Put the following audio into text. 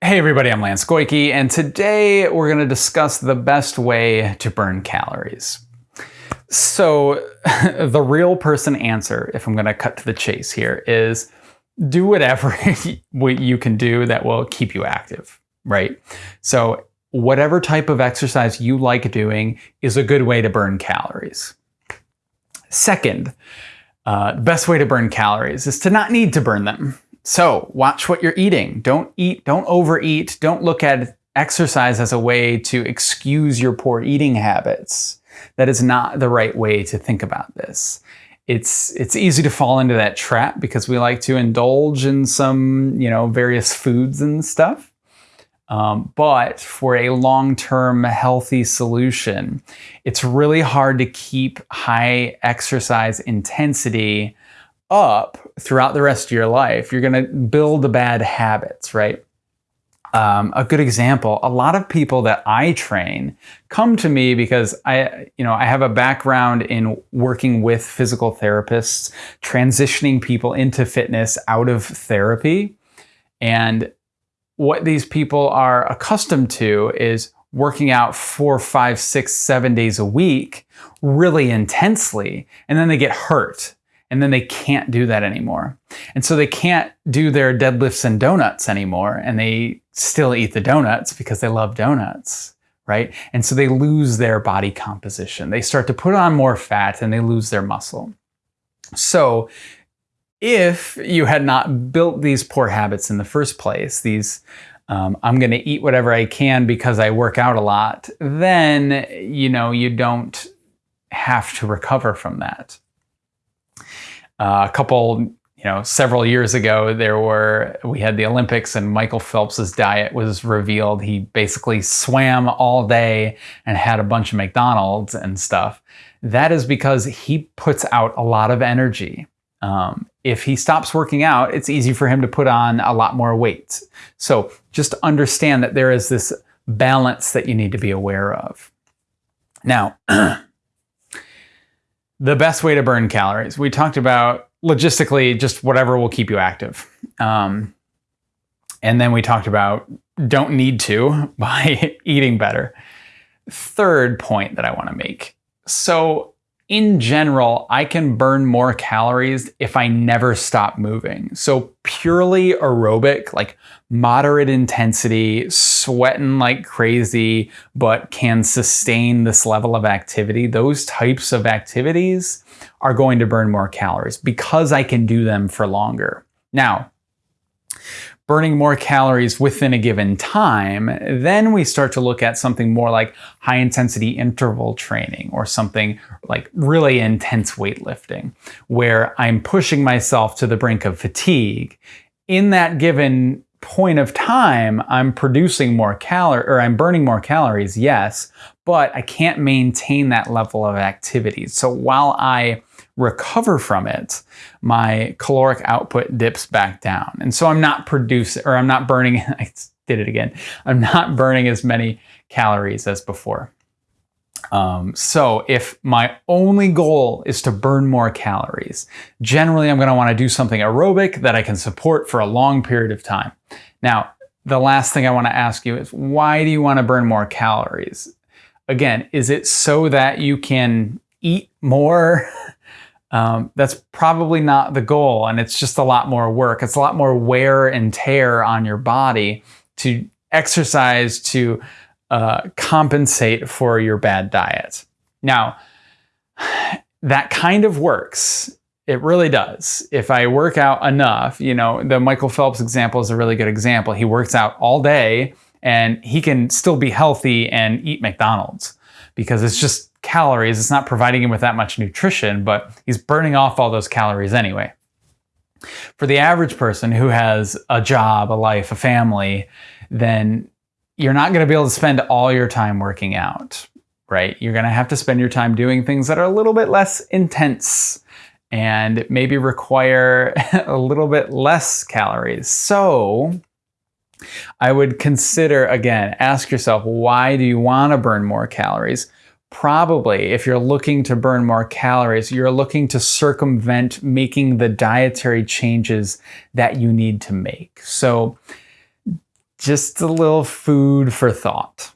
Hey everybody, I'm Lance Goyke, and today we're going to discuss the best way to burn calories. So the real person answer, if I'm going to cut to the chase here, is do whatever you can do that will keep you active, right? So whatever type of exercise you like doing is a good way to burn calories. Second, uh, best way to burn calories is to not need to burn them. So watch what you're eating. Don't eat, don't overeat. Don't look at exercise as a way to excuse your poor eating habits. That is not the right way to think about this. It's, it's easy to fall into that trap because we like to indulge in some, you know, various foods and stuff. Um, but for a long-term healthy solution, it's really hard to keep high exercise intensity up throughout the rest of your life, you're going to build the bad habits, right? Um, a good example, a lot of people that I train come to me because I, you know, I have a background in working with physical therapists, transitioning people into fitness out of therapy. And what these people are accustomed to is working out four, five, six, seven days a week really intensely, and then they get hurt and then they can't do that anymore. And so they can't do their deadlifts and donuts anymore, and they still eat the donuts because they love donuts, right? And so they lose their body composition. They start to put on more fat and they lose their muscle. So if you had not built these poor habits in the first place, these um, I'm going to eat whatever I can because I work out a lot, then you know you don't have to recover from that. Uh, a couple, you know, several years ago, there were, we had the Olympics and Michael Phelps's diet was revealed. He basically swam all day and had a bunch of McDonald's and stuff. That is because he puts out a lot of energy. Um, if he stops working out, it's easy for him to put on a lot more weight. So just understand that there is this balance that you need to be aware of. Now, the best way to burn calories. We talked about logistically just whatever will keep you active. Um, and then we talked about don't need to by eating better. Third point that I want to make. So in general, I can burn more calories if I never stop moving. So purely aerobic, like moderate intensity, sweating like crazy, but can sustain this level of activity, those types of activities are going to burn more calories because I can do them for longer. Now, burning more calories within a given time, then we start to look at something more like high intensity interval training or something like really intense weightlifting, where I'm pushing myself to the brink of fatigue. In that given point of time, I'm producing more calories or I'm burning more calories, yes, but I can't maintain that level of activity. So while I recover from it, my caloric output dips back down. And so I'm not producing, or I'm not burning, I did it again, I'm not burning as many calories as before. Um, so if my only goal is to burn more calories, generally I'm going to want to do something aerobic that I can support for a long period of time. Now, the last thing I want to ask you is why do you want to burn more calories? Again, is it so that you can eat more Um, that's probably not the goal, and it's just a lot more work. It's a lot more wear and tear on your body to exercise to uh, compensate for your bad diet. Now, that kind of works. It really does. If I work out enough, you know, the Michael Phelps example is a really good example. He works out all day and he can still be healthy and eat McDonald's because it's just calories. It's not providing him with that much nutrition, but he's burning off all those calories anyway. For the average person who has a job, a life, a family, then you're not going to be able to spend all your time working out, right? You're going to have to spend your time doing things that are a little bit less intense and maybe require a little bit less calories. So I would consider, again, ask yourself, why do you want to burn more calories? Probably, if you're looking to burn more calories, you're looking to circumvent making the dietary changes that you need to make. So just a little food for thought.